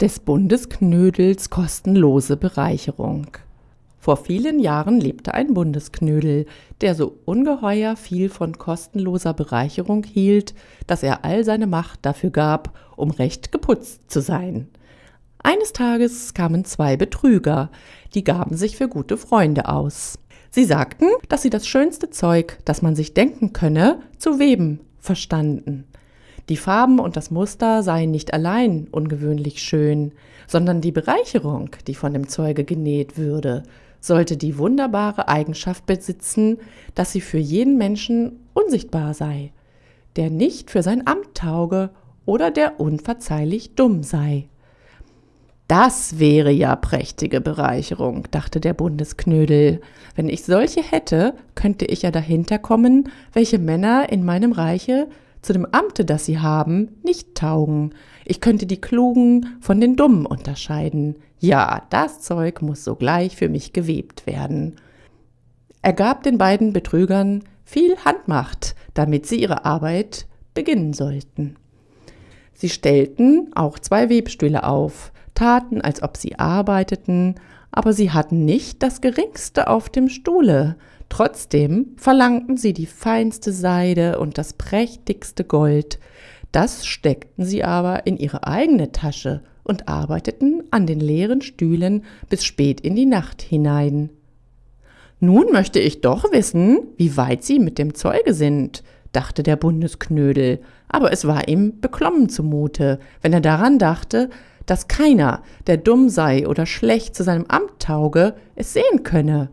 des Bundesknödels kostenlose Bereicherung. Vor vielen Jahren lebte ein Bundesknödel, der so ungeheuer viel von kostenloser Bereicherung hielt, dass er all seine Macht dafür gab, um recht geputzt zu sein. Eines Tages kamen zwei Betrüger, die gaben sich für gute Freunde aus. Sie sagten, dass sie das schönste Zeug, das man sich denken könne, zu weben verstanden. Die Farben und das Muster seien nicht allein ungewöhnlich schön, sondern die Bereicherung, die von dem Zeuge genäht würde, sollte die wunderbare Eigenschaft besitzen, dass sie für jeden Menschen unsichtbar sei, der nicht für sein Amt tauge oder der unverzeihlich dumm sei. Das wäre ja prächtige Bereicherung, dachte der Bundesknödel. Wenn ich solche hätte, könnte ich ja dahinter kommen, welche Männer in meinem Reiche zu dem Amte, das sie haben, nicht taugen. Ich könnte die Klugen von den Dummen unterscheiden. Ja, das Zeug muss sogleich für mich gewebt werden. Er gab den beiden Betrügern viel Handmacht, damit sie ihre Arbeit beginnen sollten. Sie stellten auch zwei Webstühle auf, taten, als ob sie arbeiteten, aber sie hatten nicht das geringste auf dem Stuhle. Trotzdem verlangten sie die feinste Seide und das prächtigste Gold. Das steckten sie aber in ihre eigene Tasche und arbeiteten an den leeren Stühlen bis spät in die Nacht hinein. Nun möchte ich doch wissen, wie weit sie mit dem Zeuge sind, dachte der Bundesknödel, aber es war ihm beklommen zumute, wenn er daran dachte, dass keiner, der dumm sei oder schlecht zu seinem Amt tauge, es sehen könne.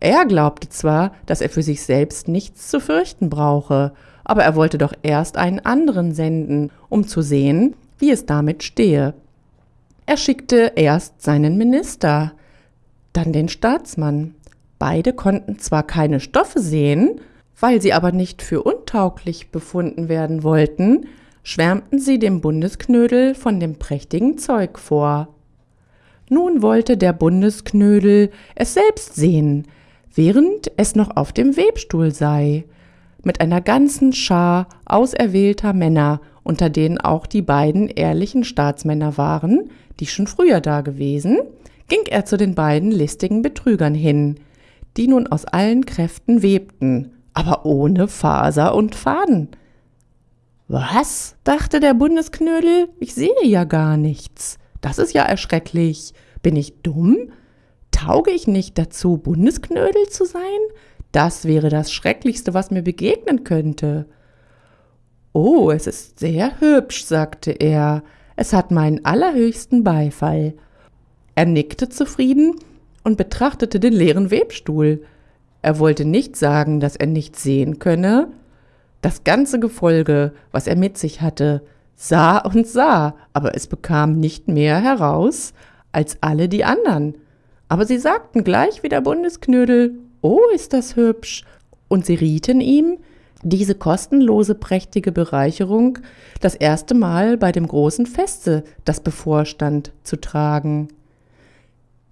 Er glaubte zwar, dass er für sich selbst nichts zu fürchten brauche, aber er wollte doch erst einen anderen senden, um zu sehen, wie es damit stehe. Er schickte erst seinen Minister, dann den Staatsmann. Beide konnten zwar keine Stoffe sehen, weil sie aber nicht für untauglich befunden werden wollten, schwärmten sie dem Bundesknödel von dem prächtigen Zeug vor. Nun wollte der Bundesknödel es selbst sehen, während es noch auf dem Webstuhl sei, mit einer ganzen Schar auserwählter Männer, unter denen auch die beiden ehrlichen Staatsmänner waren, die schon früher da gewesen, ging er zu den beiden listigen Betrügern hin, die nun aus allen Kräften webten, aber ohne Faser und Faden. Was? dachte der Bundesknödel, ich sehe ja gar nichts. Das ist ja erschrecklich. Bin ich dumm? Tauge ich nicht dazu, Bundesknödel zu sein? Das wäre das Schrecklichste, was mir begegnen könnte. Oh, es ist sehr hübsch, sagte er. Es hat meinen allerhöchsten Beifall. Er nickte zufrieden und betrachtete den leeren Webstuhl. Er wollte nicht sagen, dass er nichts sehen könne, das ganze Gefolge, was er mit sich hatte, sah und sah, aber es bekam nicht mehr heraus als alle die anderen. Aber sie sagten gleich wie der Bundesknödel, oh, ist das hübsch, und sie rieten ihm, diese kostenlose prächtige Bereicherung das erste Mal bei dem großen Feste, das bevorstand, zu tragen.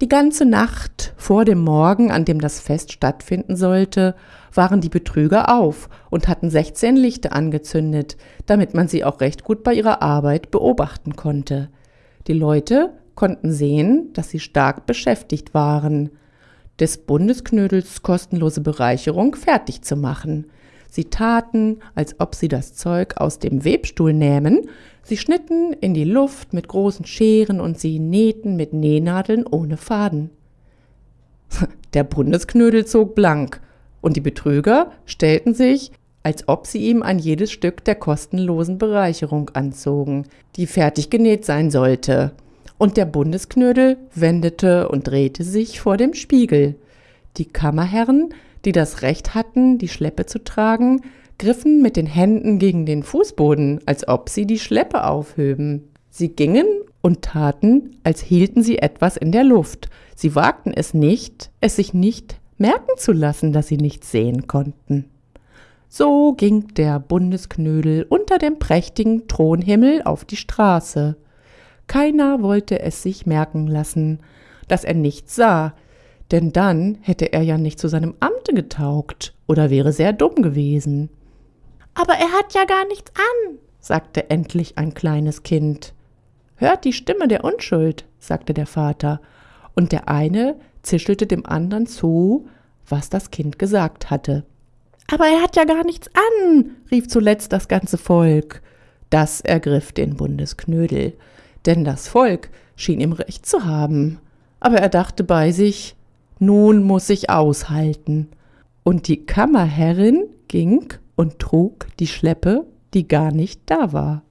Die ganze Nacht vor dem Morgen, an dem das Fest stattfinden sollte, waren die Betrüger auf und hatten 16 Lichter angezündet, damit man sie auch recht gut bei ihrer Arbeit beobachten konnte. Die Leute konnten sehen, dass sie stark beschäftigt waren, des Bundesknödels kostenlose Bereicherung fertig zu machen. Sie taten, als ob sie das Zeug aus dem Webstuhl nähmen, sie schnitten in die Luft mit großen Scheren und sie nähten mit Nähnadeln ohne Faden. Der Bundesknödel zog blank, und die Betrüger stellten sich, als ob sie ihm ein jedes Stück der kostenlosen Bereicherung anzogen, die fertig genäht sein sollte. Und der Bundesknödel wendete und drehte sich vor dem Spiegel. Die Kammerherren die das Recht hatten, die Schleppe zu tragen, griffen mit den Händen gegen den Fußboden, als ob sie die Schleppe aufhöben. Sie gingen und taten, als hielten sie etwas in der Luft. Sie wagten es nicht, es sich nicht merken zu lassen, dass sie nichts sehen konnten. So ging der Bundesknödel unter dem prächtigen Thronhimmel auf die Straße. Keiner wollte es sich merken lassen, dass er nichts sah, denn dann hätte er ja nicht zu seinem Amte getaugt oder wäre sehr dumm gewesen. Aber er hat ja gar nichts an, sagte endlich ein kleines Kind. Hört die Stimme der Unschuld, sagte der Vater, und der eine zischelte dem anderen zu, was das Kind gesagt hatte. Aber er hat ja gar nichts an, rief zuletzt das ganze Volk. Das ergriff den Bundesknödel, denn das Volk schien ihm recht zu haben. Aber er dachte bei sich, nun muss ich aushalten. Und die Kammerherrin ging und trug die Schleppe, die gar nicht da war.